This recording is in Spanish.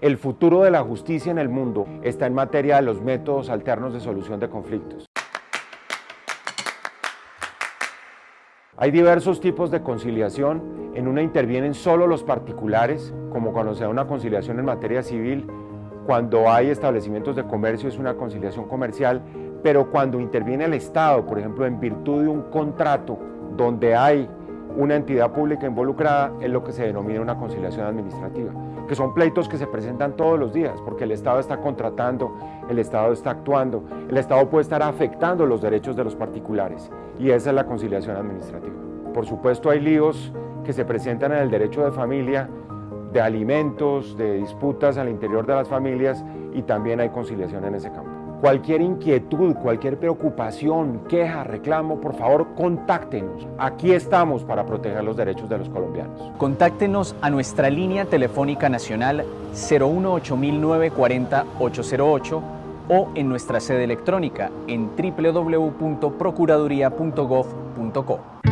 El futuro de la justicia en el mundo está en materia de los métodos alternos de solución de conflictos. Hay diversos tipos de conciliación. En una intervienen solo los particulares, como cuando se da una conciliación en materia civil. Cuando hay establecimientos de comercio es una conciliación comercial, pero cuando interviene el Estado, por ejemplo, en virtud de un contrato donde hay una entidad pública involucrada es lo que se denomina una conciliación administrativa, que son pleitos que se presentan todos los días, porque el Estado está contratando, el Estado está actuando, el Estado puede estar afectando los derechos de los particulares, y esa es la conciliación administrativa. Por supuesto hay líos que se presentan en el derecho de familia, de alimentos, de disputas al interior de las familias, y también hay conciliación en ese campo. Cualquier inquietud, cualquier preocupación, queja, reclamo, por favor, contáctenos. Aquí estamos para proteger los derechos de los colombianos. Contáctenos a nuestra línea telefónica nacional 018940 808 o en nuestra sede electrónica en www.procuraduría.gov.co.